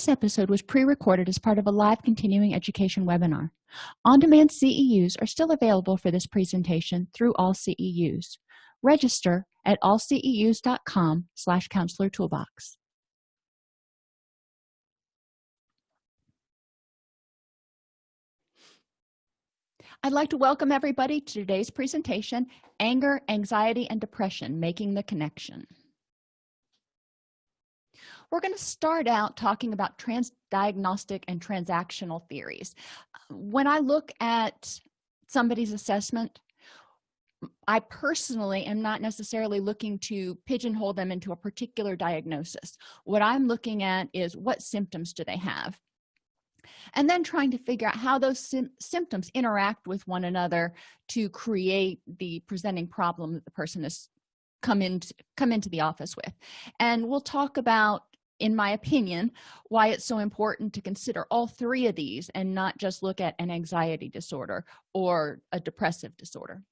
this episode was pre-recorded as part of a live continuing education webinar. On-demand ceus are still available for this presentation through all ceus register at allceus.com slash counselor toolbox. I'd like to welcome everybody to today's presentation, Anger, Anxiety, and Depression, Making the Connection. We're going to start out talking about transdiagnostic and transactional theories. When I look at somebody's assessment, I personally am not necessarily looking to pigeonhole them into a particular diagnosis. What I'm looking at is what symptoms do they have? and then trying to figure out how those symptoms interact with one another to create the presenting problem that the person has come into come into the office with and we'll talk about in my opinion why it's so important to consider all three of these and not just look at an anxiety disorder or a depressive disorder.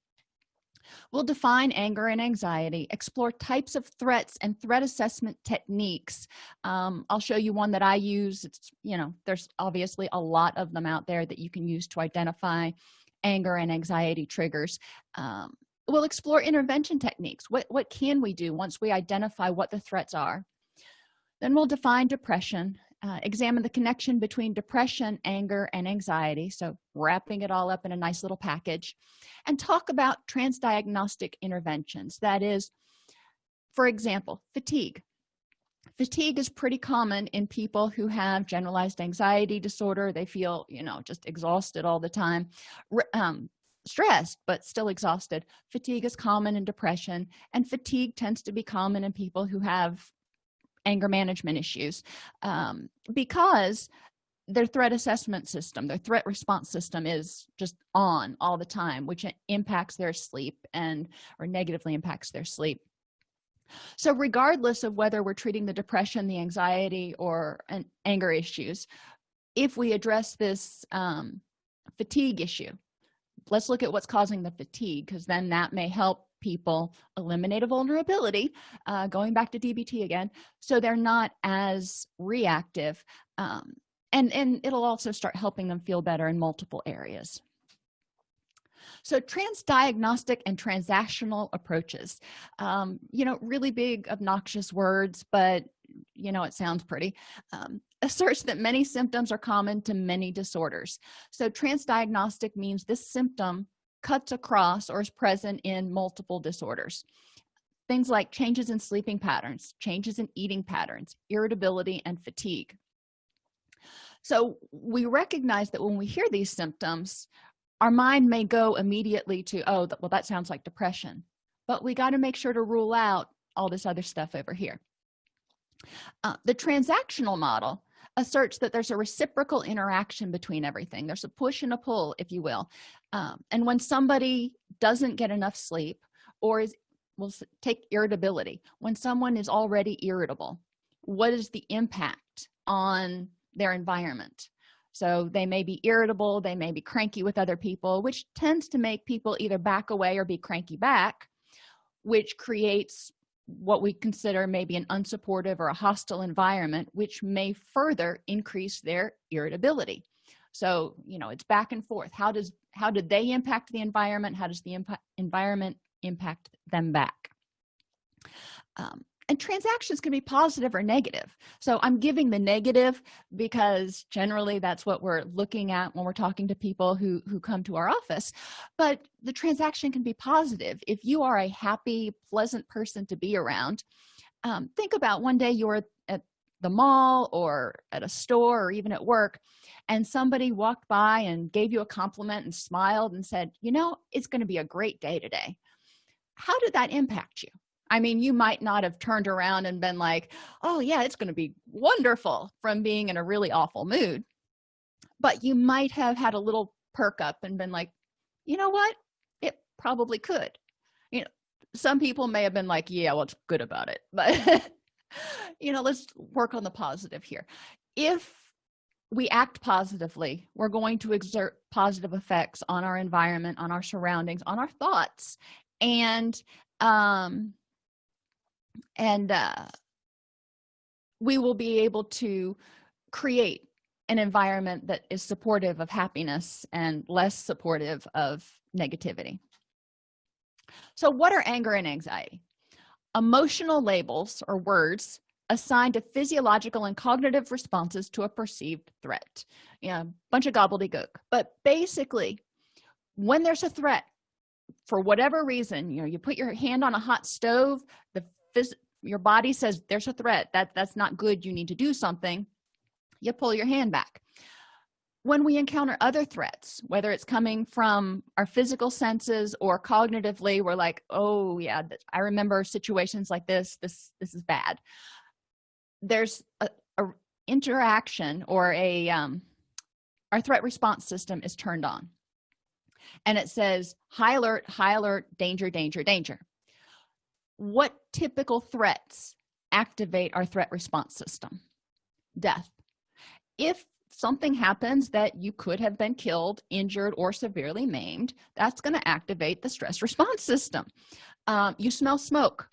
We'll define anger and anxiety explore types of threats and threat assessment techniques. Um, i'll show you one that i use. It's you know there's obviously a lot of them out there that you can use to identify anger and anxiety triggers. Um, we'll explore intervention techniques. What what can we do once we identify what the threats are then we'll define depression uh, examine the connection between depression anger and anxiety. So wrapping it all up in a nice little package. And talk about transdiagnostic interventions. That is for example fatigue. Fatigue is pretty common in people who have generalized anxiety disorder. They feel you know just exhausted all the time um, stressed but still exhausted. Fatigue is common in depression and fatigue tends to be common in people who have anger management issues um, because their threat assessment system their threat response system is just on all the time which impacts their sleep and or negatively impacts their sleep. So regardless of whether we're treating the depression the anxiety or an anger issues if we address this um, fatigue issue let's look at what's causing the fatigue because then that may help people eliminate a vulnerability uh, going back to dbt again so they're not as reactive um, and and it'll also start helping them feel better in multiple areas. So transdiagnostic and transactional approaches um, you know really big obnoxious words but you know it sounds pretty um, asserts that many symptoms are common to many disorders. So transdiagnostic means this symptom cuts across or is present in multiple disorders. Things like changes in sleeping patterns changes in eating patterns irritability and fatigue. So we recognize that when we hear these symptoms our mind may go immediately to oh well that sounds like depression. But we got to make sure to rule out all this other stuff over here. Uh, the transactional model asserts that there's a reciprocal interaction between everything. There's a push and a pull if you will. Um, and when somebody doesn't get enough sleep or is will take irritability when someone is already irritable what is the impact on their environment? So they may be irritable they may be cranky with other people which tends to make people either back away or be cranky back which creates what we consider maybe an unsupportive or a hostile environment which may further increase their irritability. So you know it's back and forth. How does how did they impact the environment? How does the environment impact them back? Um, and transactions can be positive or negative. So i'm giving the negative because generally that's what we're looking at when we're talking to people who who come to our office. But the transaction can be positive. If you are a happy pleasant person to be around um, think about one day you're at the mall or at a store or even at work and somebody walked by and gave you a compliment and smiled and said you know it's going to be a great day today. How did that impact you i mean you might not have turned around and been like oh yeah it's going to be wonderful from being in a really awful mood. But you might have had a little perk up and been like you know what? It probably could. You know some people may have been like yeah what's well, good about it? But you know let's work on the positive here. If we act positively we're going to exert positive effects on our environment on our surroundings on our thoughts. And um and uh we will be able to create an environment that is supportive of happiness and less supportive of negativity. So what are anger and anxiety? Emotional labels or words assigned to physiological and cognitive responses to a perceived threat. You know bunch of gobbledygook. But basically when there's a threat for whatever reason you know you put your hand on a hot stove the your body says there's a threat that that's not good you need to do something you pull your hand back. When we encounter other threats whether it's coming from our physical senses or cognitively we're like oh yeah i remember situations like this this this is bad. There's a, a interaction or a um, our threat response system is turned on. And it says high alert high alert danger danger danger what typical threats activate our threat response system? Death. If something happens that you could have been killed injured or severely maimed that's going to activate the stress response system. Um, you smell smoke.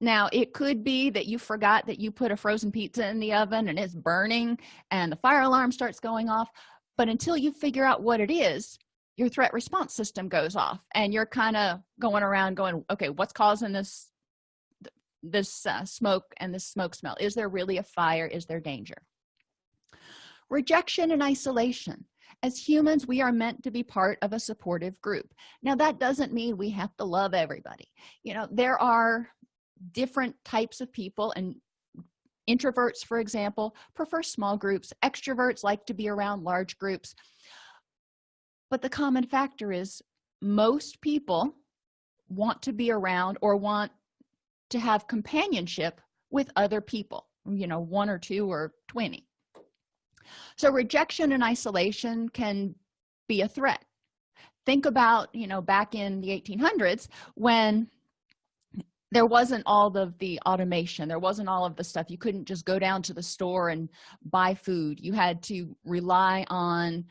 Now it could be that you forgot that you put a frozen pizza in the oven and it's burning and the fire alarm starts going off but until you figure out what it is your threat response system goes off and you're kind of going around going okay what's causing this this uh, smoke and this smoke smell? Is there really a fire? Is there danger? Rejection and isolation. As humans we are meant to be part of a supportive group. Now that doesn't mean we have to love everybody. You know there are different types of people and introverts for example prefer small groups. Extroverts like to be around large groups but the common factor is most people want to be around or want to have companionship with other people you know one or two or 20 so rejection and isolation can be a threat. Think about you know back in the 1800s when there wasn't all of the automation there wasn't all of the stuff. You couldn't just go down to the store and buy food. You had to rely on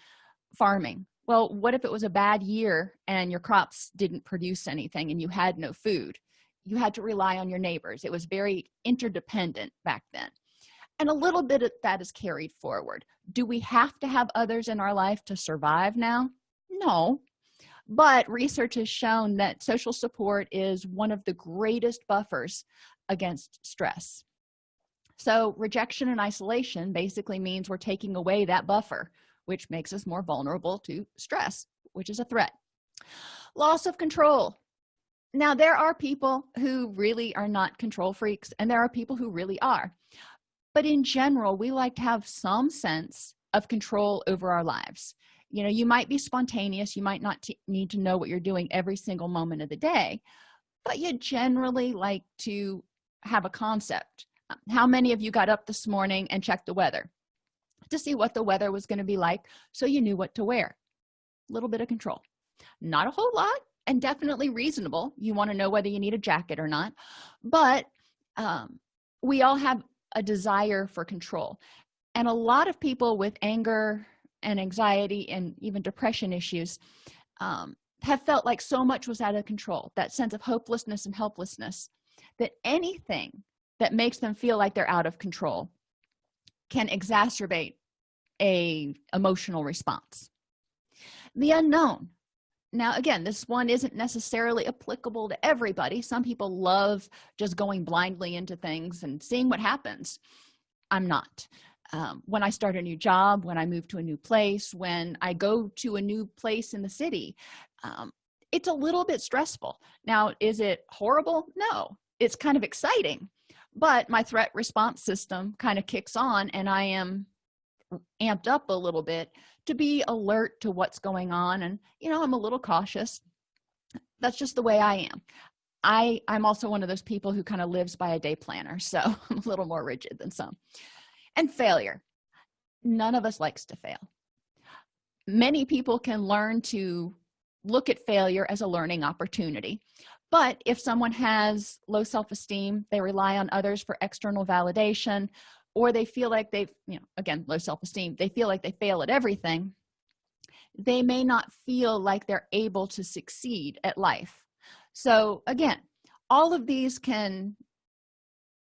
farming well what if it was a bad year and your crops didn't produce anything and you had no food? You had to rely on your neighbors. It was very interdependent back then. And a little bit of that is carried forward. Do we have to have others in our life to survive now? No. But research has shown that social support is one of the greatest buffers against stress. So rejection and isolation basically means we're taking away that buffer which makes us more vulnerable to stress which is a threat. Loss of control. Now there are people who really are not control freaks and there are people who really are. But in general we like to have some sense of control over our lives. You know you might be spontaneous you might not need to know what you're doing every single moment of the day but you generally like to have a concept. How many of you got up this morning and checked the weather to see what the weather was going to be like so you knew what to wear. A little bit of control. Not a whole lot and definitely reasonable. You want to know whether you need a jacket or not. But um, we all have a desire for control. And a lot of people with anger and anxiety and even depression issues um, have felt like so much was out of control that sense of hopelessness and helplessness that anything that makes them feel like they're out of control can exacerbate a emotional response. The unknown. Now again this one isn't necessarily applicable to everybody. Some people love just going blindly into things and seeing what happens. I'm not. Um, when i start a new job when i move to a new place when i go to a new place in the city um, it's a little bit stressful. Now is it horrible? No. It's kind of exciting. But my threat response system kind of kicks on and i am amped up a little bit to be alert to what's going on. And you know i'm a little cautious. That's just the way i am. I i'm also one of those people who kind of lives by a day planner so i'm a little more rigid than some. And failure. None of us likes to fail. Many people can learn to look at failure as a learning opportunity. But if someone has low self-esteem they rely on others for external validation or they feel like they've you know again low self-esteem they feel like they fail at everything they may not feel like they're able to succeed at life. So again all of these can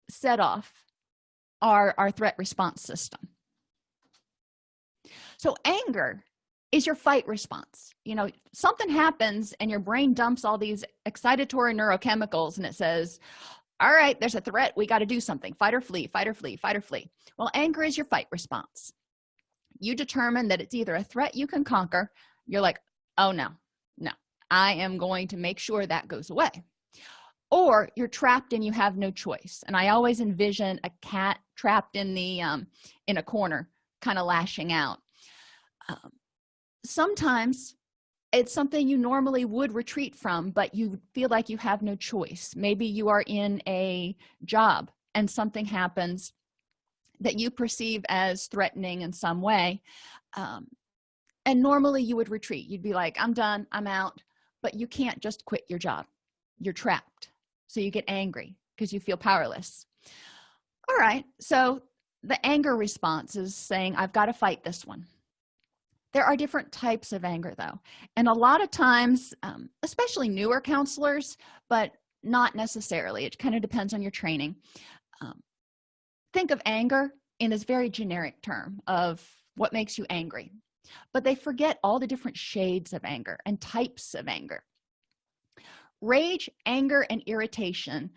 set off our our threat response system. So anger is your fight response. You know something happens and your brain dumps all these excitatory neurochemicals and it says all right there's a threat. We got to do something. Fight or flee fight or flee fight or flee. Well anger is your fight response. You determine that it's either a threat you can conquer. You're like oh no no. I am going to make sure that goes away. Or you're trapped and you have no choice. And i always envision a cat trapped in the um in a corner kind of lashing out. Um, sometimes it's something you normally would retreat from but you feel like you have no choice. Maybe you are in a job and something happens that you perceive as threatening in some way um, and normally you would retreat. You'd be like i'm done i'm out but you can't just quit your job. You're trapped. So you get angry because you feel powerless. All right. So the anger response is saying i've got to fight this one there are different types of anger though and a lot of times um, especially newer counselors but not necessarily. It kind of depends on your training. Um, think of anger in this very generic term of what makes you angry but they forget all the different shades of anger and types of anger. Rage anger and irritation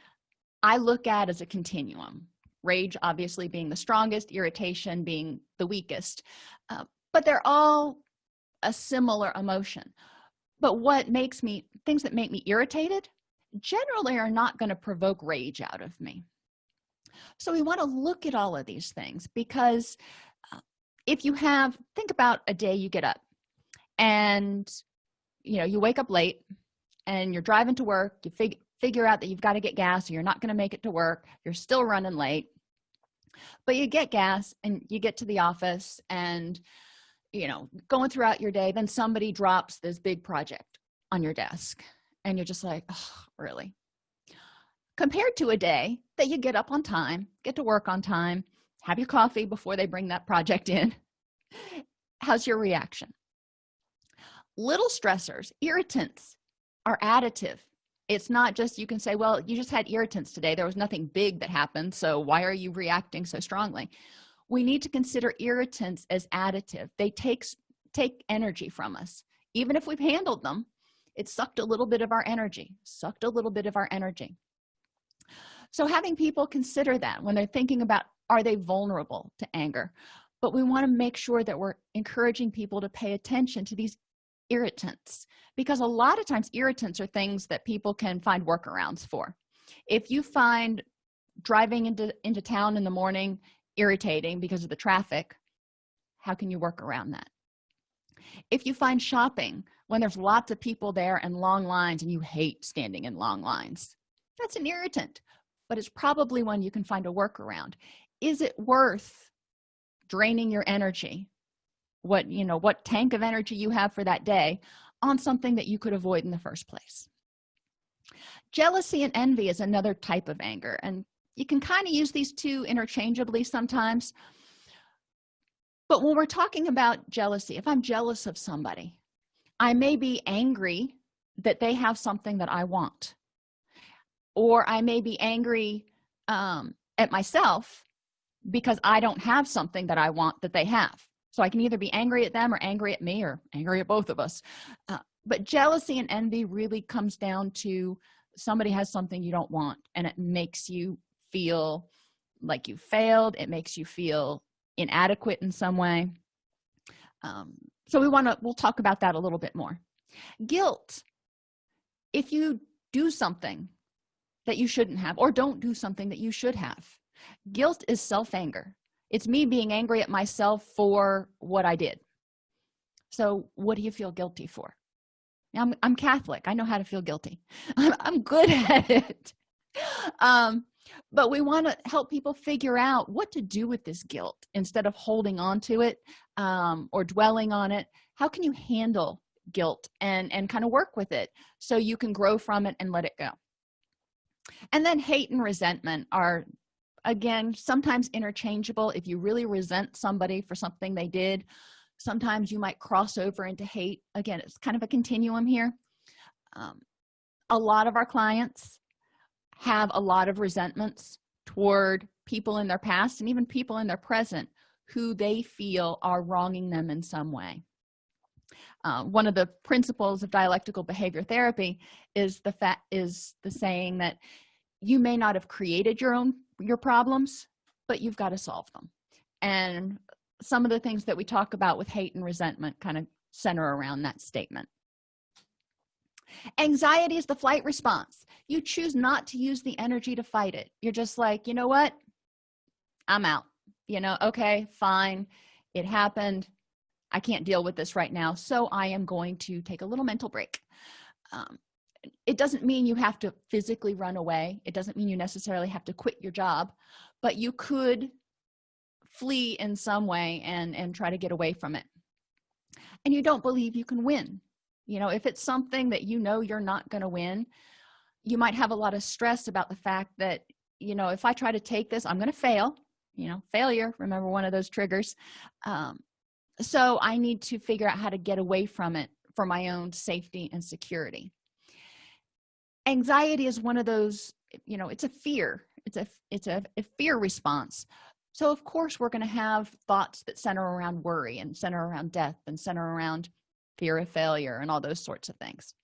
i look at as a continuum. Rage obviously being the strongest irritation being the weakest. Uh, but they're all a similar emotion. But what makes me things that make me irritated generally are not going to provoke rage out of me. So we want to look at all of these things because uh, if you have think about a day you get up and you know you wake up late and you're driving to work you fig figure out that you've got to get gas or you're not going to make it to work you're still running late but you get gas and you get to the office and you know going throughout your day then somebody drops this big project on your desk and you're just like oh, really? Compared to a day that you get up on time get to work on time have your coffee before they bring that project in how's your reaction? Little stressors irritants are additive. It's not just you can say well you just had irritants today. There was nothing big that happened so why are you reacting so strongly we need to consider irritants as additive. They take take energy from us. Even if we've handled them it sucked a little bit of our energy sucked a little bit of our energy. So having people consider that when they're thinking about are they vulnerable to anger? But we want to make sure that we're encouraging people to pay attention to these irritants because a lot of times irritants are things that people can find workarounds for. If you find driving into into town in the morning irritating because of the traffic how can you work around that? If you find shopping when there's lots of people there and long lines and you hate standing in long lines that's an irritant but it's probably one you can find a workaround. Is it worth draining your energy what you know what tank of energy you have for that day on something that you could avoid in the first place? Jealousy and envy is another type of anger and you can kind of use these two interchangeably sometimes. But when we're talking about jealousy if i'm jealous of somebody i may be angry that they have something that i want. Or i may be angry um, at myself because i don't have something that i want that they have. So i can either be angry at them or angry at me or angry at both of us. Uh, but jealousy and envy really comes down to somebody has something you don't want and it makes you feel like you failed. It makes you feel inadequate in some way. Um, so we want to we'll talk about that a little bit more. Guilt. If you do something that you shouldn't have or don't do something that you should have guilt is self-anger. It's me being angry at myself for what i did. So what do you feel guilty for? I'm, I'm catholic. I know how to feel guilty. I'm, I'm good at it. Um but we want to help people figure out what to do with this guilt instead of holding on to it um, or dwelling on it. How can you handle guilt and and kind of work with it so you can grow from it and let it go? And then hate and resentment are again sometimes interchangeable. If you really resent somebody for something they did sometimes you might cross over into hate. Again it's kind of a continuum here. Um, a lot of our clients have a lot of resentments toward people in their past and even people in their present who they feel are wronging them in some way. Uh, one of the principles of dialectical behavior therapy is the fact is the saying that you may not have created your own your problems but you've got to solve them. And some of the things that we talk about with hate and resentment kind of center around that statement anxiety is the flight response. You choose not to use the energy to fight it. You're just like you know what? I'm out. You know okay fine. It happened. I can't deal with this right now so i am going to take a little mental break. Um, it doesn't mean you have to physically run away. It doesn't mean you necessarily have to quit your job but you could flee in some way and and try to get away from it. And you don't believe you can win you know if it's something that you know you're not going to win you might have a lot of stress about the fact that you know if i try to take this i'm going to fail you know failure remember one of those triggers. Um, so i need to figure out how to get away from it for my own safety and security. Anxiety is one of those you know it's a fear it's a it's a, a fear response. So of course we're going to have thoughts that center around worry and center around death and center around fear of failure and all those sorts of things.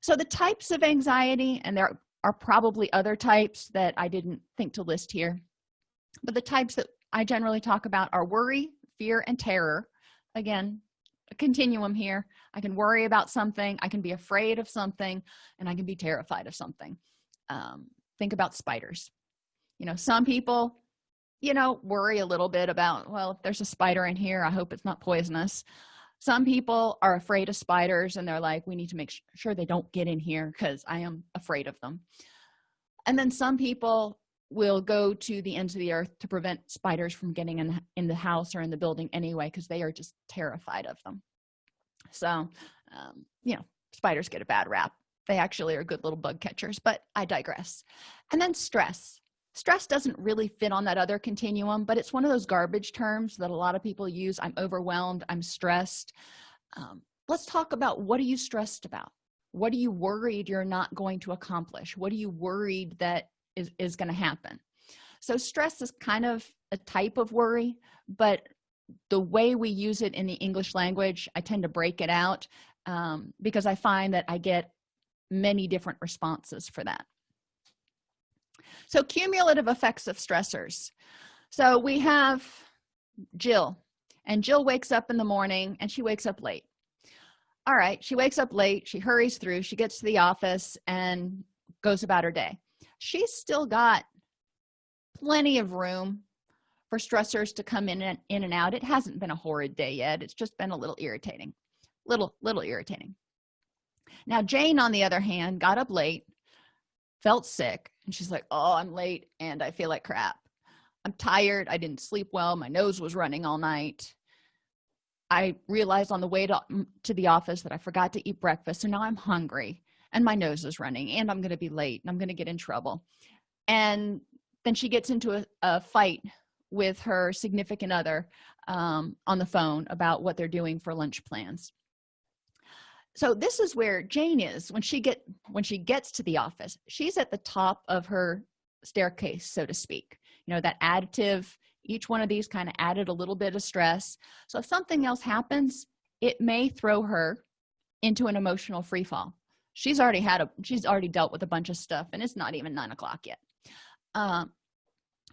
So the types of anxiety and there are probably other types that i didn't think to list here but the types that i generally talk about are worry fear and terror. Again a continuum here. I can worry about something i can be afraid of something and i can be terrified of something. Um, think about spiders. You know some people you know worry a little bit about well if there's a spider in here i hope it's not poisonous some people are afraid of spiders and they're like we need to make sure they don't get in here because i am afraid of them. And then some people will go to the ends of the earth to prevent spiders from getting in in the house or in the building anyway because they are just terrified of them. So um, you know spiders get a bad rap. They actually are good little bug catchers but i digress. And then stress stress doesn't really fit on that other continuum but it's one of those garbage terms that a lot of people use. I'm overwhelmed i'm stressed. Um, let's talk about what are you stressed about? What are you worried you're not going to accomplish? What are you worried that is, is going to happen? So stress is kind of a type of worry but the way we use it in the english language i tend to break it out um, because i find that i get many different responses for that so cumulative effects of stressors. So we have jill and jill wakes up in the morning and she wakes up late. All right she wakes up late she hurries through she gets to the office and goes about her day. She's still got plenty of room for stressors to come in and in and out. It hasn't been a horrid day yet. It's just been a little irritating little little irritating. Now jane on the other hand got up late felt sick and she's like oh i'm late and i feel like crap. I'm tired. I didn't sleep well. My nose was running all night. I realized on the way to, mm, to the office that i forgot to eat breakfast so now i'm hungry and my nose is running and i'm going to be late and i'm going to get in trouble. And then she gets into a, a fight with her significant other um, on the phone about what they're doing for lunch plans so this is where jane is. When she get when she gets to the office she's at the top of her staircase so to speak. You know that additive each one of these kind of added a little bit of stress. So if something else happens it may throw her into an emotional free fall. She's already had a she's already dealt with a bunch of stuff and it's not even nine o'clock yet. Um,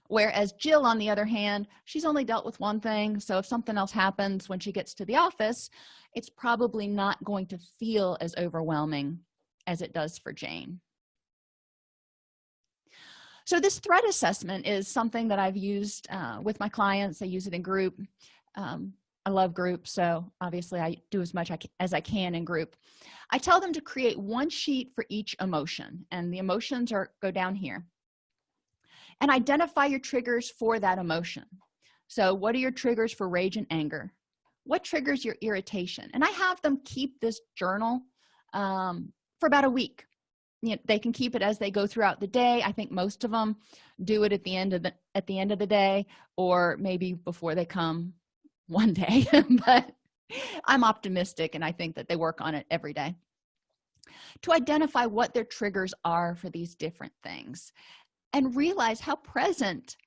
whereas jill on the other hand she's only dealt with one thing so if something else happens when she gets to the office it's probably not going to feel as overwhelming as it does for jane. So this threat assessment is something that i've used uh, with my clients. I use it in group. Um, i love group so obviously i do as much as i can in group. I tell them to create one sheet for each emotion and the emotions are go down here and identify your triggers for that emotion. So what are your triggers for rage and anger? What triggers your irritation? And i have them keep this journal um, for about a week. You know, they can keep it as they go throughout the day. I think most of them do it at the end of the at the end of the day or maybe before they come one day but i'm optimistic and i think that they work on it every day. To identify what their triggers are for these different things and realize how present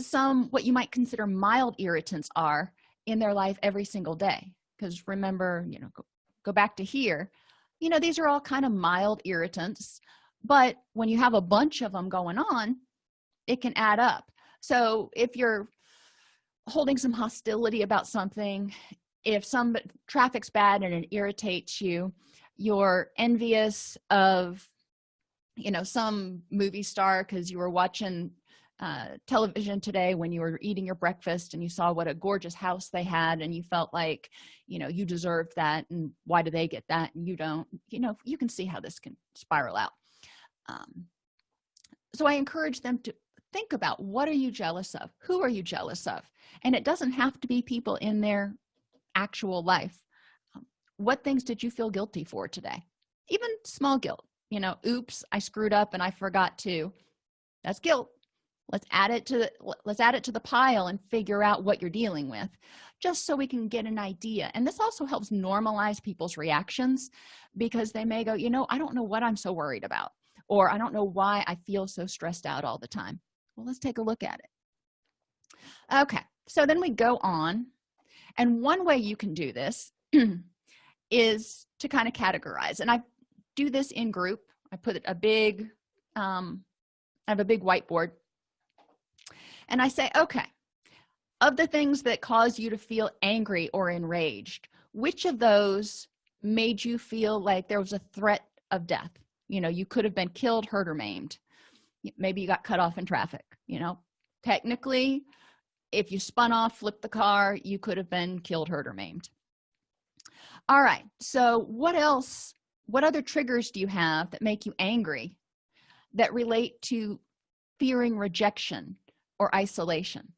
some what you might consider mild irritants are in their life every single day. Because remember you know go, go back to here you know these are all kind of mild irritants but when you have a bunch of them going on it can add up. So if you're holding some hostility about something if some traffic's bad and it irritates you you're envious of you know some movie star because you were watching uh, television today when you were eating your breakfast and you saw what a gorgeous house they had and you felt like you know you deserved that and why do they get that and you don't you know you can see how this can spiral out. Um, so i encourage them to think about what are you jealous of? Who are you jealous of? And it doesn't have to be people in their actual life. Um, what things did you feel guilty for today? Even small guilt you know oops i screwed up and i forgot to. That's guilt. Let's add it to let's add it to the pile and figure out what you're dealing with just so we can get an idea. And this also helps normalize people's reactions because they may go you know i don't know what i'm so worried about or i don't know why i feel so stressed out all the time. Well let's take a look at it. Okay so then we go on and one way you can do this is to kind of categorize and i do this in group. I put a big um i have a big whiteboard. And i say okay of the things that cause you to feel angry or enraged which of those made you feel like there was a threat of death? You know you could have been killed hurt or maimed. Maybe you got cut off in traffic you know? Technically if you spun off flipped the car you could have been killed hurt or maimed. All right so what else what other triggers do you have that make you angry that relate to fearing rejection or isolation?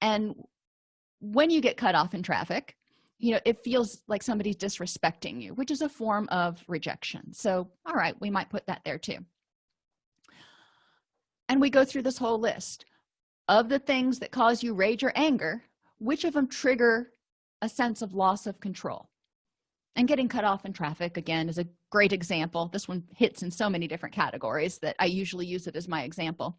And when you get cut off in traffic you know it feels like somebody's disrespecting you which is a form of rejection. So all right we might put that there too. And we go through this whole list of the things that cause you rage or anger which of them trigger a sense of loss of control and getting cut off in traffic again is a great example. This one hits in so many different categories that i usually use it as my example.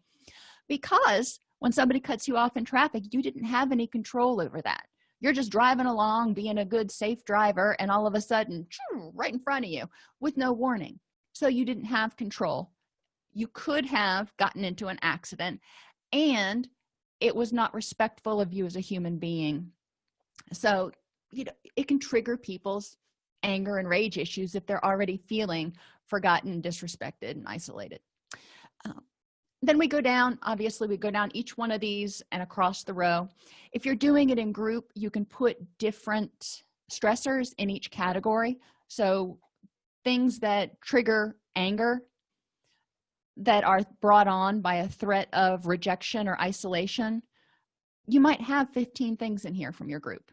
Because when somebody cuts you off in traffic you didn't have any control over that. You're just driving along being a good safe driver and all of a sudden right in front of you with no warning. So you didn't have control. You could have gotten into an accident and it was not respectful of you as a human being. So you know it can trigger people's anger and rage issues if they're already feeling forgotten disrespected and isolated. Um, then we go down obviously we go down each one of these and across the row. If you're doing it in group you can put different stressors in each category. So things that trigger anger that are brought on by a threat of rejection or isolation you might have 15 things in here from your group.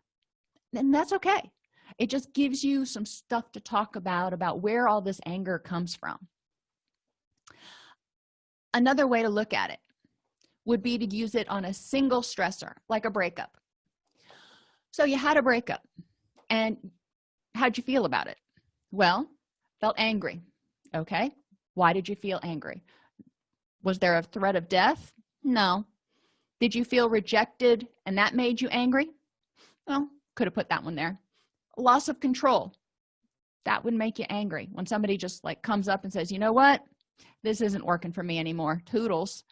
And that's okay it just gives you some stuff to talk about about where all this anger comes from. Another way to look at it would be to use it on a single stressor like a breakup. So you had a breakup and how'd you feel about it? Well felt angry okay? Why did you feel angry? Was there a threat of death? No. Did you feel rejected and that made you angry? Well could have put that one there loss of control. That would make you angry when somebody just like comes up and says you know what? This isn't working for me anymore. Toodles.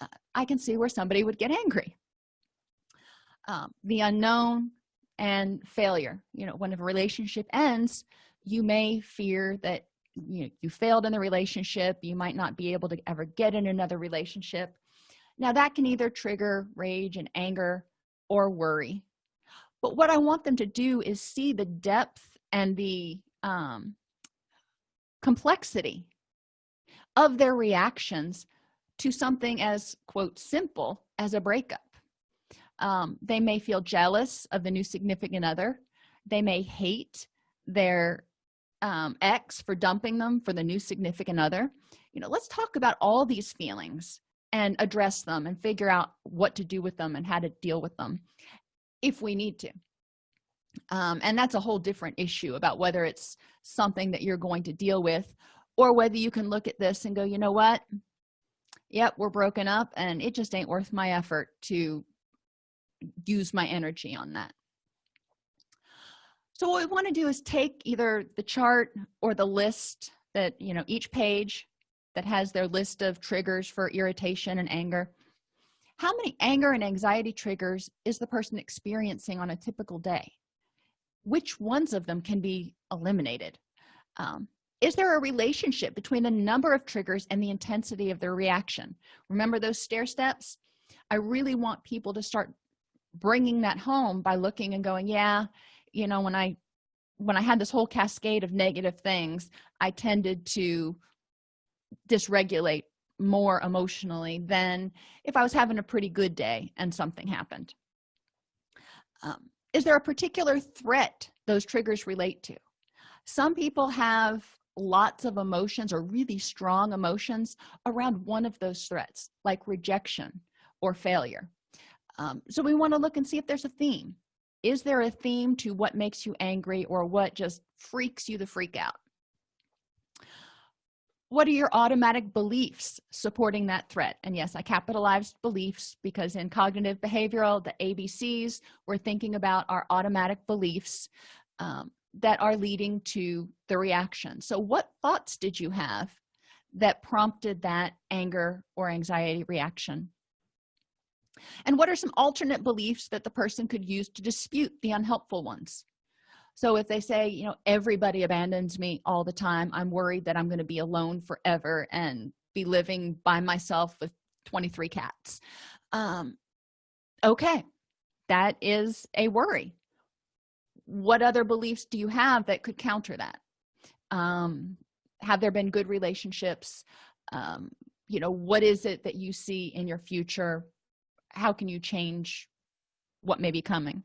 Uh, i can see where somebody would get angry. Um, the unknown and failure. You know when a relationship ends you may fear that you know, you failed in the relationship. You might not be able to ever get in another relationship. Now that can either trigger rage and anger or worry but what i want them to do is see the depth and the um, complexity of their reactions to something as quote simple as a breakup. Um, they may feel jealous of the new significant other. They may hate their um, ex for dumping them for the new significant other. You know let's talk about all these feelings and address them and figure out what to do with them and how to deal with them if we need to. Um, and that's a whole different issue about whether it's something that you're going to deal with or whether you can look at this and go you know what? Yep we're broken up and it just ain't worth my effort to use my energy on that. So what we want to do is take either the chart or the list that you know each page that has their list of triggers for irritation and anger how many anger and anxiety triggers is the person experiencing on a typical day? Which ones of them can be eliminated? Um, is there a relationship between the number of triggers and the intensity of their reaction? Remember those stair steps? I really want people to start bringing that home by looking and going yeah you know when i when i had this whole cascade of negative things i tended to dysregulate more emotionally than if i was having a pretty good day and something happened. Um, is there a particular threat those triggers relate to? Some people have lots of emotions or really strong emotions around one of those threats like rejection or failure. Um, so we want to look and see if there's a theme. Is there a theme to what makes you angry or what just freaks you the freak out what are your automatic beliefs supporting that threat? And yes i capitalized beliefs because in cognitive behavioral the abcs we're thinking about our automatic beliefs um, that are leading to the reaction. So what thoughts did you have that prompted that anger or anxiety reaction? And what are some alternate beliefs that the person could use to dispute the unhelpful ones so if they say you know everybody abandons me all the time. I'm worried that i'm going to be alone forever and be living by myself with 23 cats. Um okay that is a worry. What other beliefs do you have that could counter that? Um have there been good relationships? Um you know what is it that you see in your future? How can you change what may be coming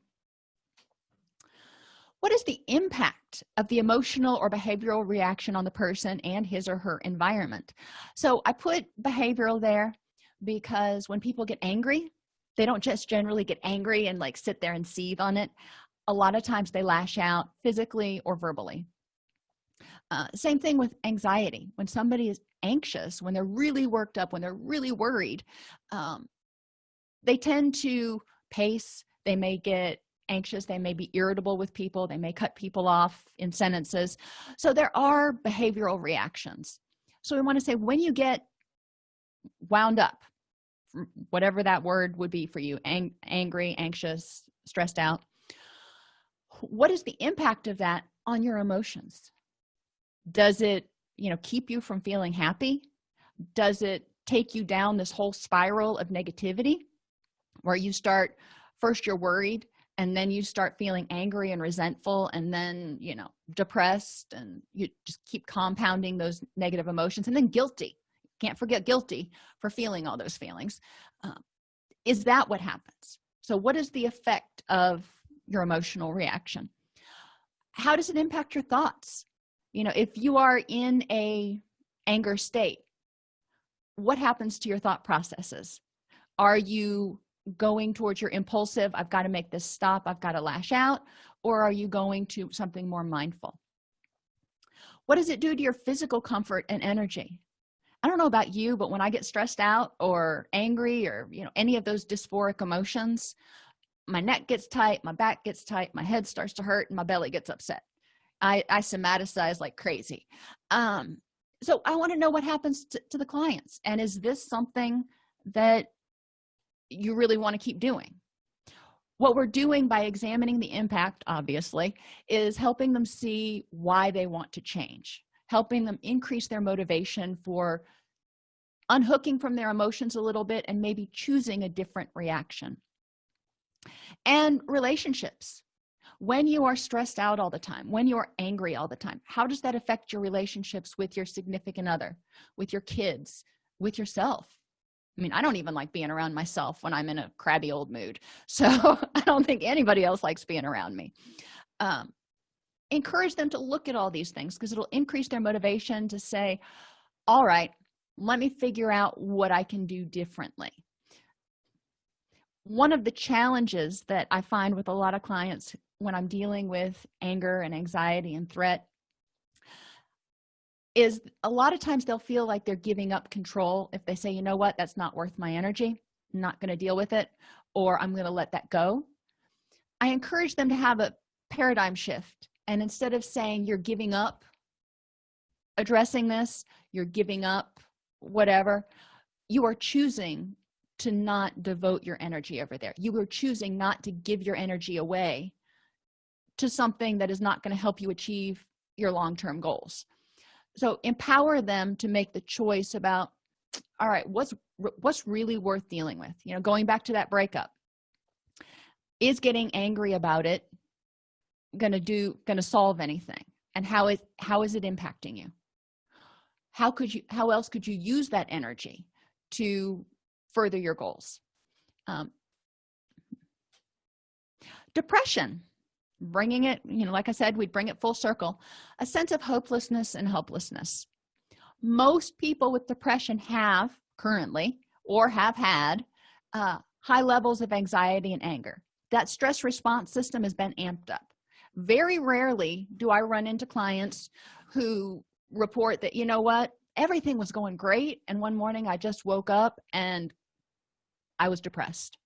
what is the impact of the emotional or behavioral reaction on the person and his or her environment? So i put behavioral there because when people get angry they don't just generally get angry and like sit there and seethe on it. A lot of times they lash out physically or verbally. Uh, same thing with anxiety. When somebody is anxious when they're really worked up when they're really worried um, they tend to pace they may get anxious they may be irritable with people they may cut people off in sentences. So there are behavioral reactions. So we want to say when you get wound up whatever that word would be for you ang angry anxious stressed out what is the impact of that on your emotions? Does it you know keep you from feeling happy? Does it take you down this whole spiral of negativity where you start first you're worried and then you start feeling angry and resentful and then you know depressed and you just keep compounding those negative emotions and then guilty. Can't forget guilty for feeling all those feelings. Uh, is that what happens? So what is the effect of your emotional reaction? How does it impact your thoughts? You know if you are in a anger state what happens to your thought processes? Are you going towards your impulsive i've got to make this stop i've got to lash out or are you going to something more mindful? What does it do to your physical comfort and energy? I don't know about you but when i get stressed out or angry or you know any of those dysphoric emotions my neck gets tight my back gets tight my head starts to hurt and my belly gets upset. I i somaticize like crazy. Um so i want to know what happens to, to the clients and is this something that you really want to keep doing. What we're doing by examining the impact obviously is helping them see why they want to change helping them increase their motivation for unhooking from their emotions a little bit and maybe choosing a different reaction. And relationships. When you are stressed out all the time when you're angry all the time how does that affect your relationships with your significant other with your kids with yourself i mean i don't even like being around myself when i'm in a crabby old mood so i don't think anybody else likes being around me. Um, encourage them to look at all these things because it'll increase their motivation to say all right let me figure out what i can do differently. One of the challenges that i find with a lot of clients when i'm dealing with anger and anxiety and threat is a lot of times they'll feel like they're giving up control if they say you know what? That's not worth my energy. I'm not going to deal with it or i'm going to let that go. I encourage them to have a paradigm shift and instead of saying you're giving up addressing this you're giving up whatever you are choosing to not devote your energy over there. You are choosing not to give your energy away to something that is not going to help you achieve your long-term goals so empower them to make the choice about all right what's what's really worth dealing with? You know going back to that breakup. Is getting angry about it gonna do gonna solve anything? And how is how is it impacting you? How could you how else could you use that energy to further your goals? Um, depression bringing it you know like i said we'd bring it full circle a sense of hopelessness and helplessness. Most people with depression have currently or have had uh, high levels of anxiety and anger. That stress response system has been amped up. Very rarely do i run into clients who report that you know what? Everything was going great and one morning i just woke up and i was depressed.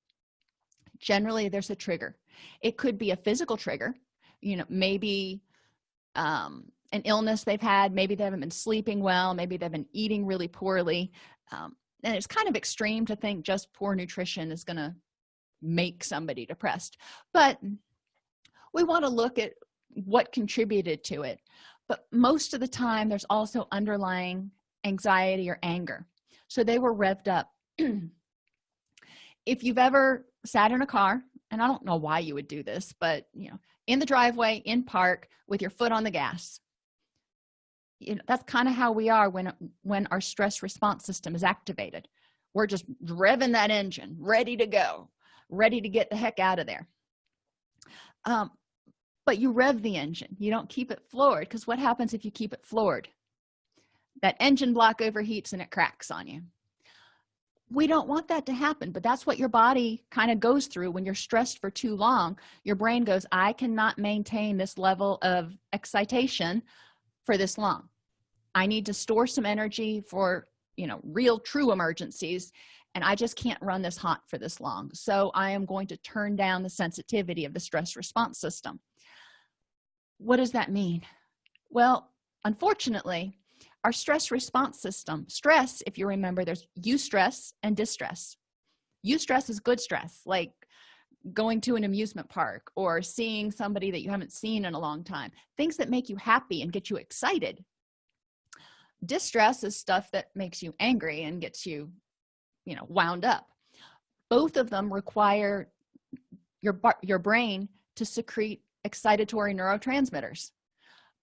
Generally there's a trigger it could be a physical trigger you know maybe um, an illness they've had maybe they haven't been sleeping well maybe they've been eating really poorly um, and it's kind of extreme to think just poor nutrition is going to make somebody depressed but we want to look at what contributed to it but most of the time there's also underlying anxiety or anger so they were revved up. If you've ever sat in a car and i don't know why you would do this but you know in the driveway in park with your foot on the gas. You know that's kind of how we are when when our stress response system is activated. We're just revving that engine ready to go ready to get the heck out of there. Um, but you rev the engine. You don't keep it floored because what happens if you keep it floored? That engine block overheats and it cracks on you we don't want that to happen but that's what your body kind of goes through when you're stressed for too long. Your brain goes i cannot maintain this level of excitation for this long. I need to store some energy for you know real true emergencies and i just can't run this hot for this long. So i am going to turn down the sensitivity of the stress response system. What does that mean? Well unfortunately our stress response system. Stress if you remember there's eustress and distress. Eustress is good stress like going to an amusement park or seeing somebody that you haven't seen in a long time things that make you happy and get you excited. Distress is stuff that makes you angry and gets you you know wound up. Both of them require your your brain to secrete excitatory neurotransmitters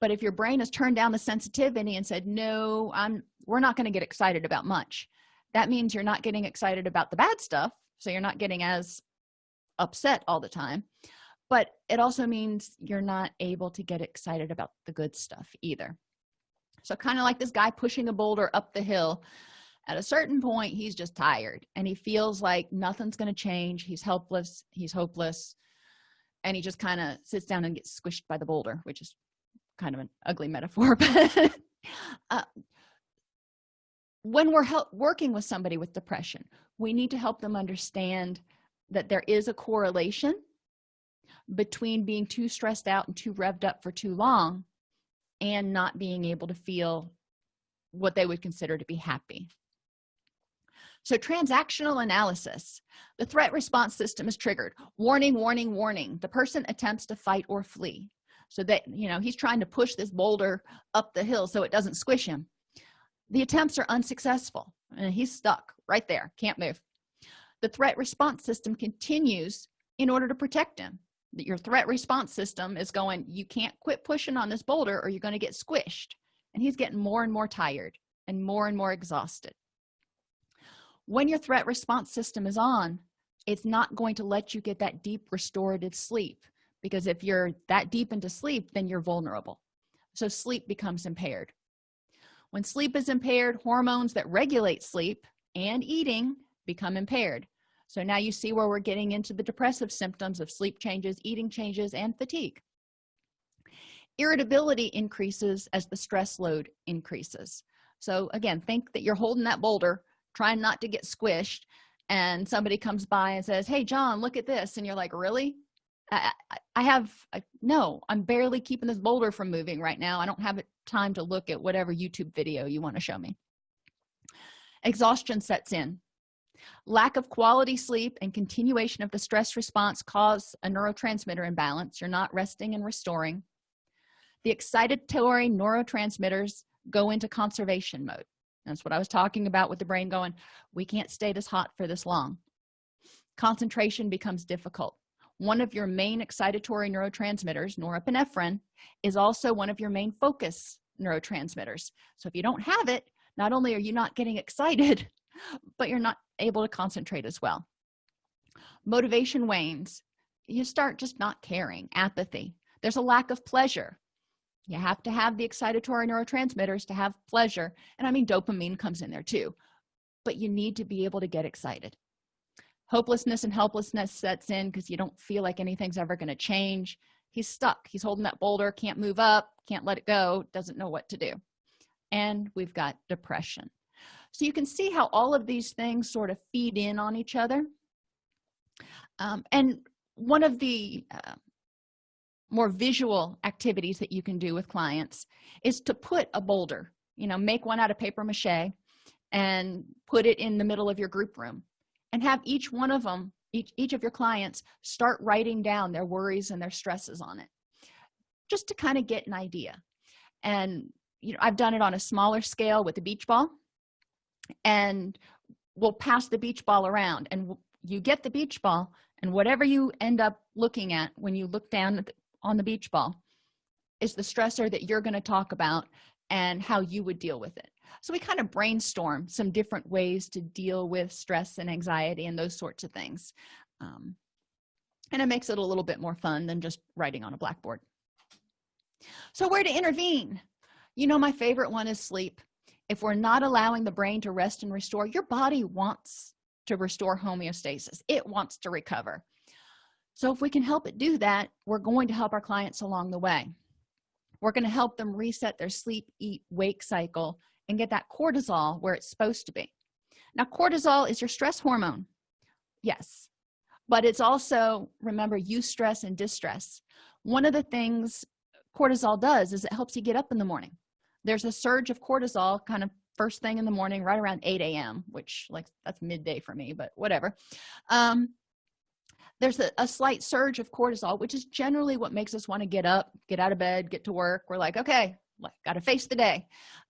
but if your brain has turned down the sensitivity and said no i'm we're not going to get excited about much that means you're not getting excited about the bad stuff so you're not getting as upset all the time. But it also means you're not able to get excited about the good stuff either. So kind of like this guy pushing a boulder up the hill at a certain point he's just tired and he feels like nothing's going to change he's helpless he's hopeless and he just kind of sits down and gets squished by the boulder which is kind of an ugly metaphor but uh, when we're working with somebody with depression we need to help them understand that there is a correlation between being too stressed out and too revved up for too long and not being able to feel what they would consider to be happy. So transactional analysis the threat response system is triggered. Warning warning warning. The person attempts to fight or flee so that you know he's trying to push this boulder up the hill so it doesn't squish him. The attempts are unsuccessful and he's stuck right there can't move. The threat response system continues in order to protect him. Your threat response system is going you can't quit pushing on this boulder or you're going to get squished. And he's getting more and more tired and more and more exhausted. When your threat response system is on it's not going to let you get that deep restorative sleep because if you're that deep into sleep then you're vulnerable. So sleep becomes impaired. When sleep is impaired hormones that regulate sleep and eating become impaired. So now you see where we're getting into the depressive symptoms of sleep changes eating changes and fatigue. Irritability increases as the stress load increases. So again think that you're holding that boulder trying not to get squished and somebody comes by and says hey john look at this and you're like really i, I have I, no i'm barely keeping this boulder from moving right now. I don't have time to look at whatever youtube video you want to show me. Exhaustion sets in. Lack of quality sleep and continuation of the stress response cause a neurotransmitter imbalance. You're not resting and restoring. The excitatory neurotransmitters go into conservation mode. That's what i was talking about with the brain going we can't stay this hot for this long. Concentration becomes difficult one of your main excitatory neurotransmitters norepinephrine is also one of your main focus neurotransmitters. So if you don't have it not only are you not getting excited but you're not able to concentrate as well. Motivation wanes. You start just not caring apathy. There's a lack of pleasure. You have to have the excitatory neurotransmitters to have pleasure and i mean dopamine comes in there too but you need to be able to get excited hopelessness and helplessness sets in because you don't feel like anything's ever going to change. He's stuck. He's holding that boulder can't move up can't let it go doesn't know what to do. And we've got depression. So you can see how all of these things sort of feed in on each other. Um, and one of the uh, more visual activities that you can do with clients is to put a boulder you know make one out of paper mache and put it in the middle of your group room and have each one of them each, each of your clients start writing down their worries and their stresses on it just to kind of get an idea. And you know i've done it on a smaller scale with the beach ball and we'll pass the beach ball around and you get the beach ball and whatever you end up looking at when you look down on the beach ball is the stressor that you're going to talk about and how you would deal with it so we kind of brainstorm some different ways to deal with stress and anxiety and those sorts of things. Um, and it makes it a little bit more fun than just writing on a blackboard. So where to intervene? You know my favorite one is sleep. If we're not allowing the brain to rest and restore your body wants to restore homeostasis. It wants to recover. So if we can help it do that we're going to help our clients along the way. We're going to help them reset their sleep eat wake cycle and get that cortisol where it's supposed to be. Now cortisol is your stress hormone. Yes but it's also remember eustress and distress. One of the things cortisol does is it helps you get up in the morning. There's a surge of cortisol kind of first thing in the morning right around 8 a.m which like that's midday for me but whatever. Um there's a, a, slight surge of cortisol which is generally what makes us want to get up get out of bed get to work. We're like okay like got to face the day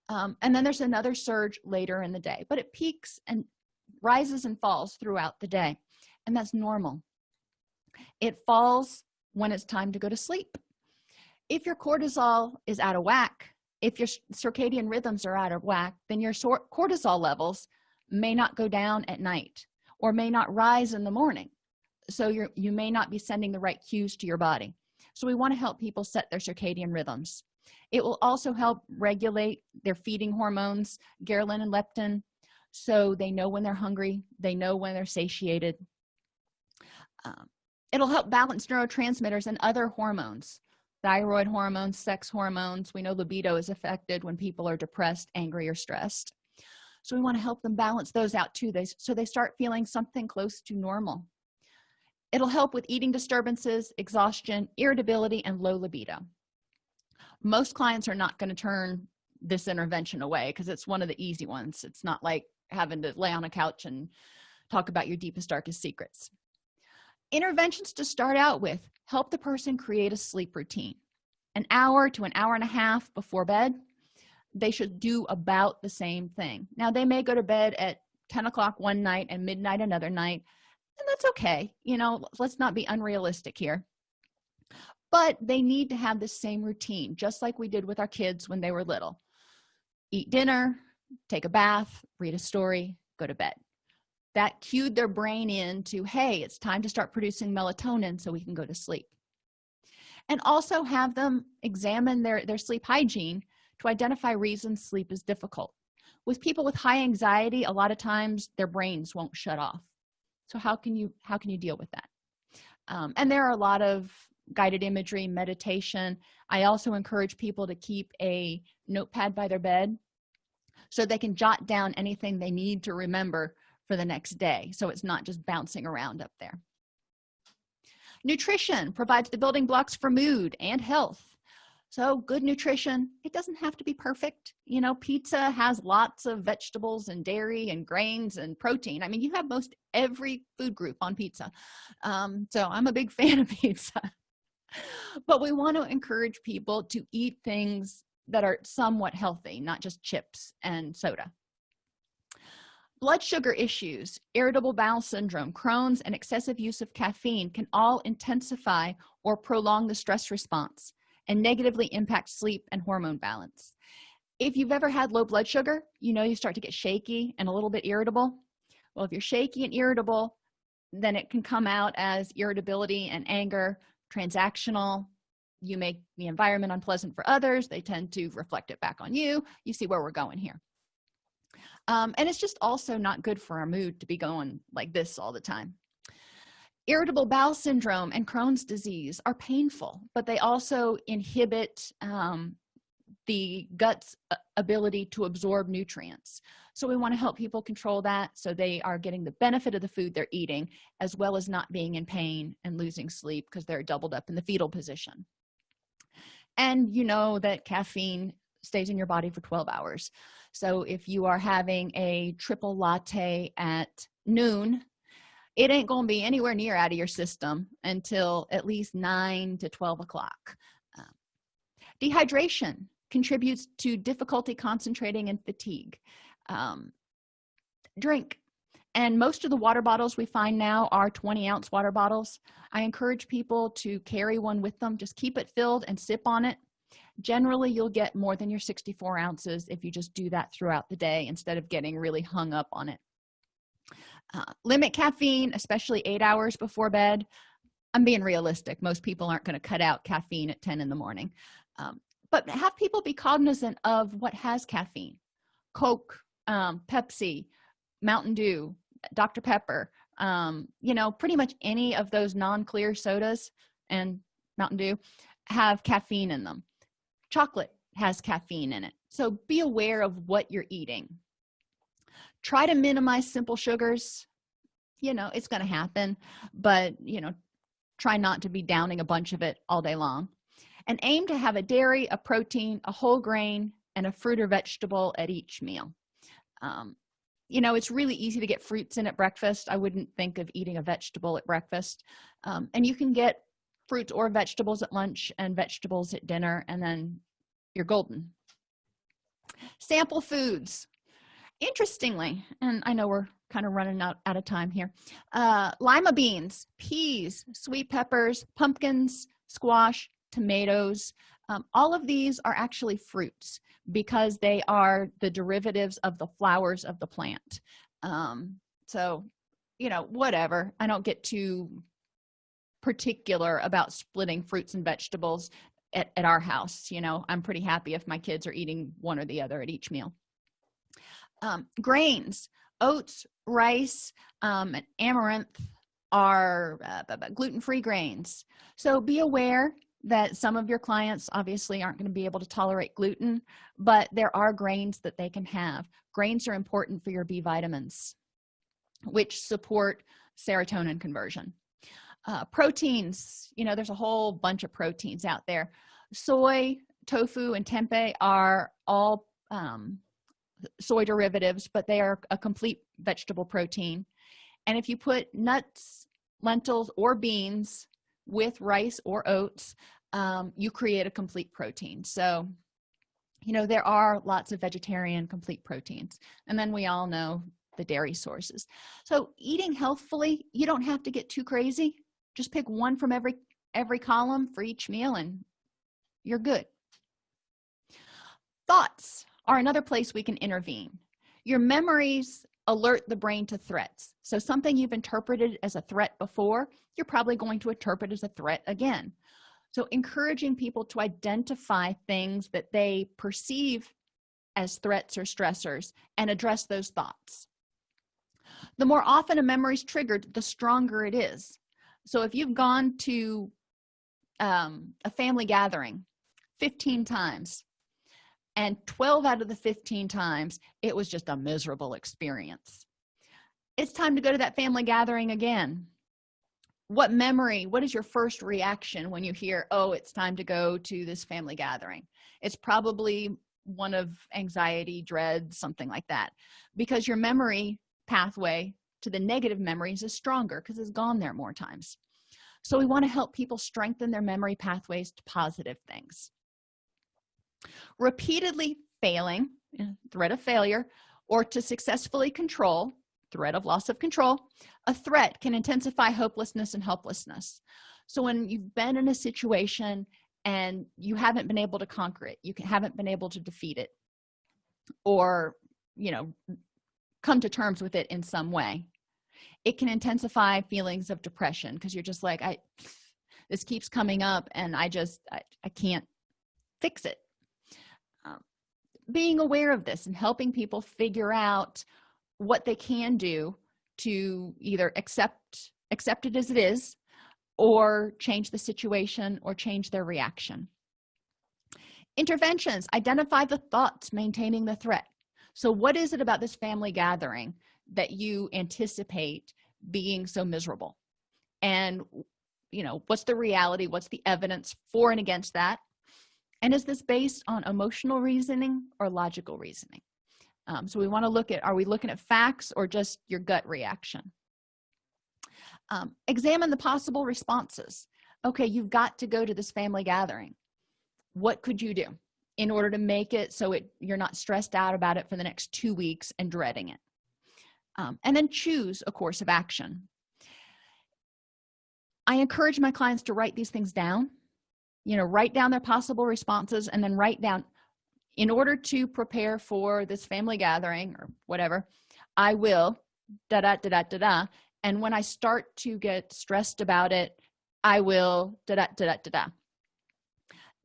um, and then there's another surge later in the day but it peaks and rises and falls throughout the day and that's normal. It falls when it's time to go to sleep. If your cortisol is out of whack if your circadian rhythms are out of whack then your cortisol levels may not go down at night or may not rise in the morning. So you're you may not be sending the right cues to your body. So we want to help people set their circadian rhythms it will also help regulate their feeding hormones ghrelin and leptin so they know when they're hungry they know when they're satiated. Um, it'll help balance neurotransmitters and other hormones thyroid hormones sex hormones. We know libido is affected when people are depressed angry or stressed. So we want to help them balance those out too. They so they start feeling something close to normal. It'll help with eating disturbances exhaustion irritability and low libido most clients are not going to turn this intervention away because it's one of the easy ones. It's not like having to lay on a couch and talk about your deepest darkest secrets. Interventions to start out with help the person create a sleep routine. An hour to an hour and a half before bed they should do about the same thing. Now they may go to bed at 10 o'clock one night and midnight another night and that's okay. You know let's not be unrealistic here but they need to have the same routine just like we did with our kids when they were little. Eat dinner take a bath read a story go to bed. That cued their brain into hey it's time to start producing melatonin so we can go to sleep. And also have them examine their their sleep hygiene to identify reasons sleep is difficult. With people with high anxiety a lot of times their brains won't shut off. So how can you how can you deal with that? Um, and there are a lot of guided imagery meditation. I also encourage people to keep a notepad by their bed so they can jot down anything they need to remember for the next day so it's not just bouncing around up there. Nutrition provides the building blocks for mood and health. So good nutrition it doesn't have to be perfect. You know pizza has lots of vegetables and dairy and grains and protein. I mean you have most every food group on pizza. Um, so i'm a big fan of pizza but we want to encourage people to eat things that are somewhat healthy not just chips and soda. Blood sugar issues irritable bowel syndrome crohn's and excessive use of caffeine can all intensify or prolong the stress response and negatively impact sleep and hormone balance. If you've ever had low blood sugar you know you start to get shaky and a little bit irritable. Well if you're shaky and irritable then it can come out as irritability and anger transactional. You make the environment unpleasant for others. They tend to reflect it back on you. You see where we're going here. Um, and it's just also not good for our mood to be going like this all the time. Irritable bowel syndrome and crohn's disease are painful but they also inhibit um, the gut's uh, ability to absorb nutrients. So we want to help people control that so they are getting the benefit of the food they're eating as well as not being in pain and losing sleep because they're doubled up in the fetal position. And you know that caffeine stays in your body for 12 hours. So if you are having a triple latte at noon it ain't gonna be anywhere near out of your system until at least 9 to 12 o'clock. Um, dehydration contributes to difficulty concentrating and fatigue. Um, drink. And most of the water bottles we find now are 20 ounce water bottles. I encourage people to carry one with them. Just keep it filled and sip on it. Generally you'll get more than your 64 ounces if you just do that throughout the day instead of getting really hung up on it. Uh, limit caffeine especially eight hours before bed. I'm being realistic. Most people aren't going to cut out caffeine at 10 in the morning. Um, but have people be cognizant of what has caffeine? Coke um, pepsi mountain dew dr pepper um, you know pretty much any of those non-clear sodas and mountain dew have caffeine in them. Chocolate has caffeine in it. So be aware of what you're eating. Try to minimize simple sugars. You know it's going to happen but you know try not to be downing a bunch of it all day long and aim to have a dairy a protein a whole grain and a fruit or vegetable at each meal. Um, you know it's really easy to get fruits in at breakfast. I wouldn't think of eating a vegetable at breakfast. Um, and you can get fruits or vegetables at lunch and vegetables at dinner and then you're golden. Sample foods. Interestingly and i know we're kind of running out, out of time here uh, lima beans peas sweet peppers pumpkins squash tomatoes um, all of these are actually fruits because they are the derivatives of the flowers of the plant. Um, so you know whatever. I don't get too particular about splitting fruits and vegetables at, at our house you know. I'm pretty happy if my kids are eating one or the other at each meal. Um, grains oats rice um, and amaranth are uh, gluten-free grains. So be aware that some of your clients obviously aren't going to be able to tolerate gluten but there are grains that they can have. Grains are important for your b vitamins which support serotonin conversion. Uh, proteins you know there's a whole bunch of proteins out there. Soy tofu and tempeh are all um, soy derivatives but they are a complete vegetable protein. And if you put nuts lentils or beans with rice or oats um, you create a complete protein. So you know there are lots of vegetarian complete proteins and then we all know the dairy sources. So eating healthfully you don't have to get too crazy. Just pick one from every every column for each meal and you're good. Thoughts are another place we can intervene. Your memories alert the brain to threats. So something you've interpreted as a threat before you're probably going to interpret as a threat again. So encouraging people to identify things that they perceive as threats or stressors and address those thoughts. The more often a memory is triggered the stronger it is. So if you've gone to um, a family gathering 15 times and 12 out of the 15 times it was just a miserable experience. It's time to go to that family gathering again. What memory what is your first reaction when you hear oh it's time to go to this family gathering it's probably one of anxiety dread something like that because your memory pathway to the negative memories is stronger because it's gone there more times. So we want to help people strengthen their memory pathways to positive things repeatedly failing threat of failure or to successfully control threat of loss of control a threat can intensify hopelessness and helplessness. So when you've been in a situation and you haven't been able to conquer it you haven't been able to defeat it or you know come to terms with it in some way it can intensify feelings of depression because you're just like i this keeps coming up and i just i, I can't fix it being aware of this and helping people figure out what they can do to either accept accept it as it is or change the situation or change their reaction. Interventions. Identify the thoughts maintaining the threat. So what is it about this family gathering that you anticipate being so miserable? And you know what's the reality? What's the evidence for and against that and is this based on emotional reasoning or logical reasoning? Um, so we want to look at are we looking at facts or just your gut reaction? Um, examine the possible responses. Okay you've got to go to this family gathering. What could you do in order to make it so it you're not stressed out about it for the next two weeks and dreading it? Um, and then choose a course of action. I encourage my clients to write these things down you know write down their possible responses and then write down in order to prepare for this family gathering or whatever i will da da da da da da and when i start to get stressed about it i will da da da da da. Da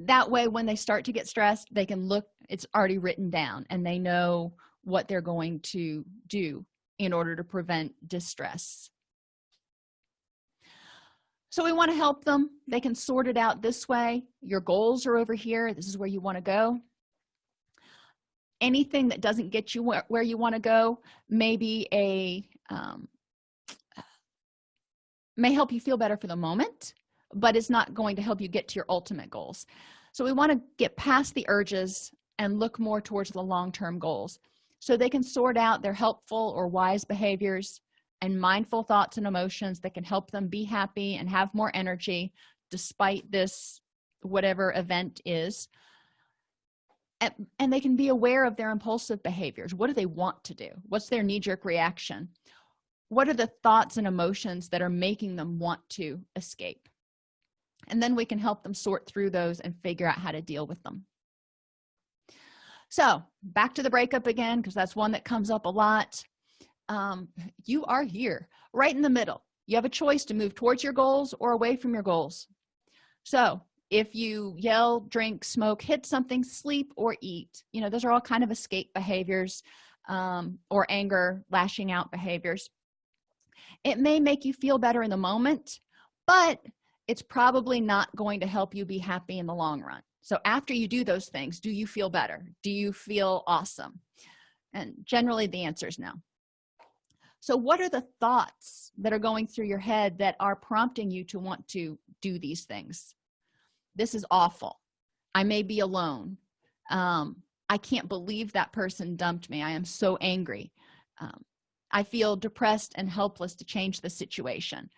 that way when they start to get stressed they can look it's already written down and they know what they're going to do in order to prevent distress so we want to help them. They can sort it out this way. Your goals are over here. This is where you want to go. Anything that doesn't get you where, where you want to go maybe a um, may help you feel better for the moment but it's not going to help you get to your ultimate goals. So we want to get past the urges and look more towards the long-term goals. So they can sort out their helpful or wise behaviors and mindful thoughts and emotions that can help them be happy and have more energy despite this whatever event is. And, and they can be aware of their impulsive behaviors. What do they want to do? What's their knee-jerk reaction? What are the thoughts and emotions that are making them want to escape? And then we can help them sort through those and figure out how to deal with them. So back to the breakup again because that's one that comes up a lot um, you are here right in the middle. You have a choice to move towards your goals or away from your goals. So if you yell drink smoke hit something sleep or eat you know those are all kind of escape behaviors um, or anger lashing out behaviors. It may make you feel better in the moment but it's probably not going to help you be happy in the long run. So after you do those things do you feel better? Do you feel awesome? And generally the answer is no so what are the thoughts that are going through your head that are prompting you to want to do these things? This is awful. I may be alone. Um, i can't believe that person dumped me. I am so angry. Um, i feel depressed and helpless to change the situation.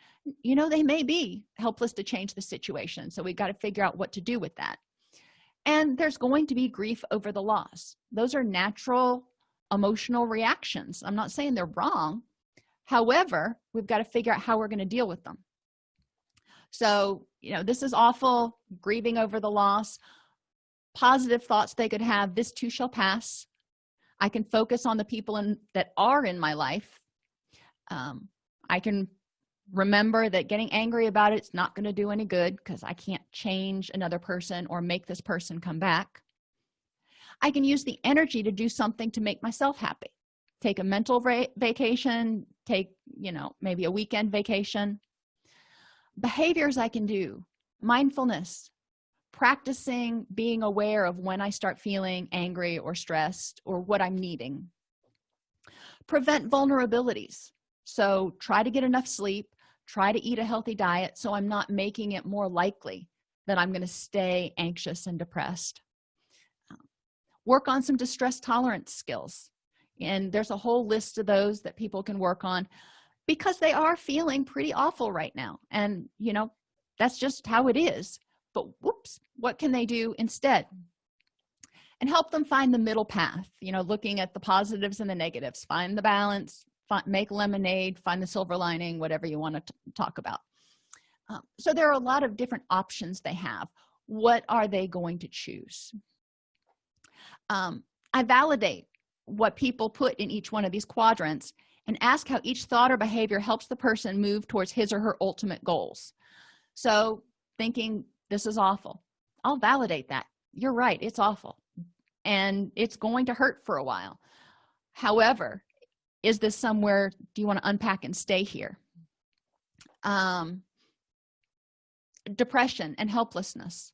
You know they may be helpless to change the situation so we've got to figure out what to do with that. And there's going to be grief over the loss. Those are natural emotional reactions. I'm not saying they're wrong however we've got to figure out how we're going to deal with them. So you know this is awful grieving over the loss. Positive thoughts they could have this too shall pass. I can focus on the people in, that are in my life. Um, i can remember that getting angry about it's not going to do any good because i can't change another person or make this person come back. I can use the energy to do something to make myself happy. Take a mental vacation take you know maybe a weekend vacation. Behaviors i can do. Mindfulness. Practicing being aware of when i start feeling angry or stressed or what i'm needing. Prevent vulnerabilities. So try to get enough sleep. Try to eat a healthy diet so i'm not making it more likely that i'm going to stay anxious and depressed. Work on some distress tolerance skills and there's a whole list of those that people can work on because they are feeling pretty awful right now. And you know that's just how it is. But whoops what can they do instead? And help them find the middle path you know looking at the positives and the negatives. Find the balance find, make lemonade find the silver lining whatever you want to talk about. Um, so there are a lot of different options they have. What are they going to choose? Um, i validate what people put in each one of these quadrants and ask how each thought or behavior helps the person move towards his or her ultimate goals. So thinking this is awful. I'll validate that. You're right it's awful. And it's going to hurt for a while. However is this somewhere do you want to unpack and stay here? Um depression and helplessness.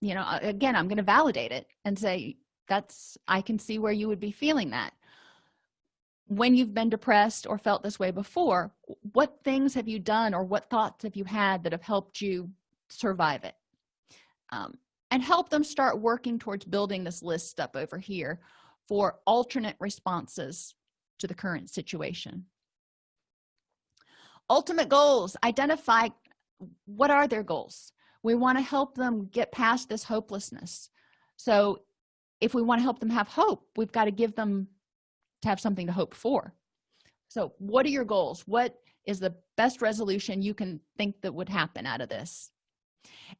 You know again i'm going to validate it and say that's i can see where you would be feeling that. When you've been depressed or felt this way before what things have you done or what thoughts have you had that have helped you survive it? Um, and help them start working towards building this list up over here for alternate responses to the current situation. Ultimate goals identify what are their goals? We want to help them get past this hopelessness. So if we want to help them have hope we've got to give them to have something to hope for. So what are your goals? What is the best resolution you can think that would happen out of this?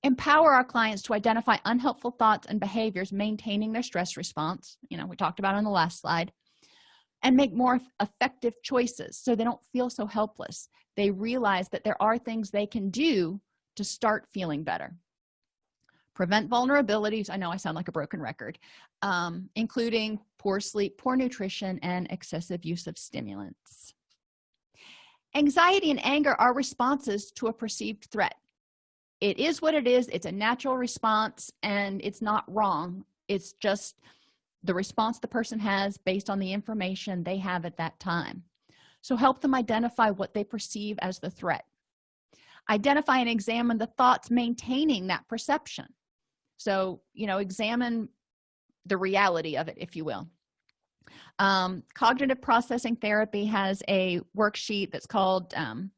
Empower our clients to identify unhelpful thoughts and behaviors maintaining their stress response you know we talked about on the last slide and make more effective choices so they don't feel so helpless. They realize that there are things they can do to start feeling better prevent vulnerabilities. I know i sound like a broken record. Um, including poor sleep poor nutrition and excessive use of stimulants. Anxiety and anger are responses to a perceived threat. It is what it is. It's a natural response and it's not wrong. It's just the response the person has based on the information they have at that time. So help them identify what they perceive as the threat. Identify and examine the thoughts maintaining that perception so you know examine the reality of it if you will. Um, cognitive processing therapy has a worksheet that's called um,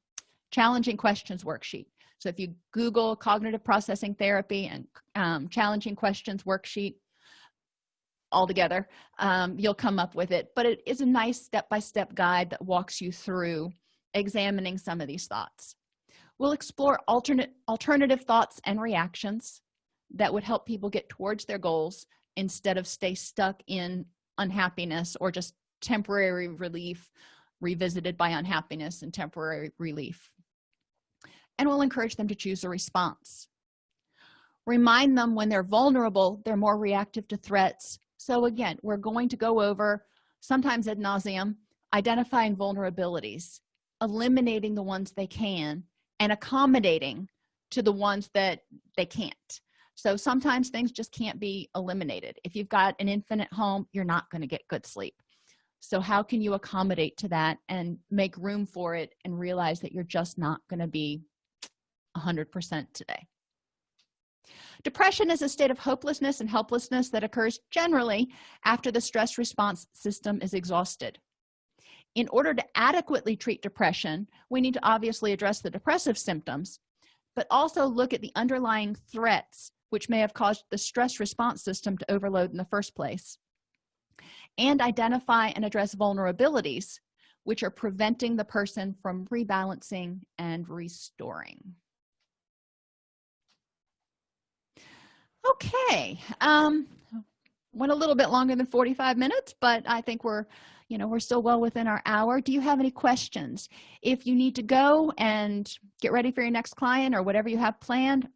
challenging questions worksheet. So if you google cognitive processing therapy and um, challenging questions worksheet all together um, you'll come up with it. But it is a nice step-by-step -step guide that walks you through examining some of these thoughts. We'll explore alternate alternative thoughts and reactions that would help people get towards their goals instead of stay stuck in unhappiness or just temporary relief revisited by unhappiness and temporary relief. And we'll encourage them to choose a response. Remind them when they're vulnerable they're more reactive to threats. So again we're going to go over sometimes ad nauseum identifying vulnerabilities eliminating the ones they can and accommodating to the ones that they can't so sometimes things just can't be eliminated. If you've got an infinite home you're not going to get good sleep. So how can you accommodate to that and make room for it and realize that you're just not going to be 100% today? Depression is a state of hopelessness and helplessness that occurs generally after the stress response system is exhausted. In order to adequately treat depression we need to obviously address the depressive symptoms but also look at the underlying threats which may have caused the stress response system to overload in the first place and identify and address vulnerabilities which are preventing the person from rebalancing and restoring. Okay um went a little bit longer than 45 minutes but i think we're you know we're still well within our hour. Do you have any questions? If you need to go and get ready for your next client or whatever you have planned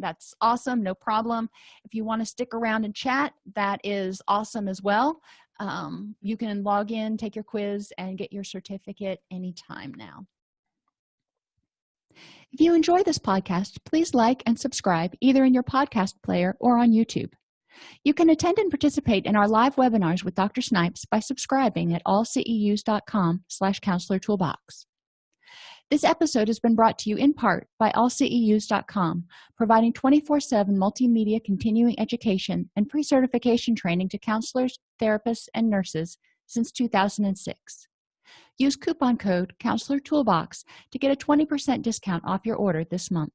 that's awesome no problem. If you want to stick around and chat that is awesome as well. Um, you can log in take your quiz and get your certificate anytime now. If you enjoy this podcast please like and subscribe either in your podcast player or on youtube. You can attend and participate in our live webinars with dr snipes by subscribing at allceus.com slash counselor toolbox this episode has been brought to you in part by allceus.com providing 24-7 multimedia continuing education and pre-certification training to counselors therapists and nurses since 2006 use coupon code counselor toolbox to get a 20% discount off your order this month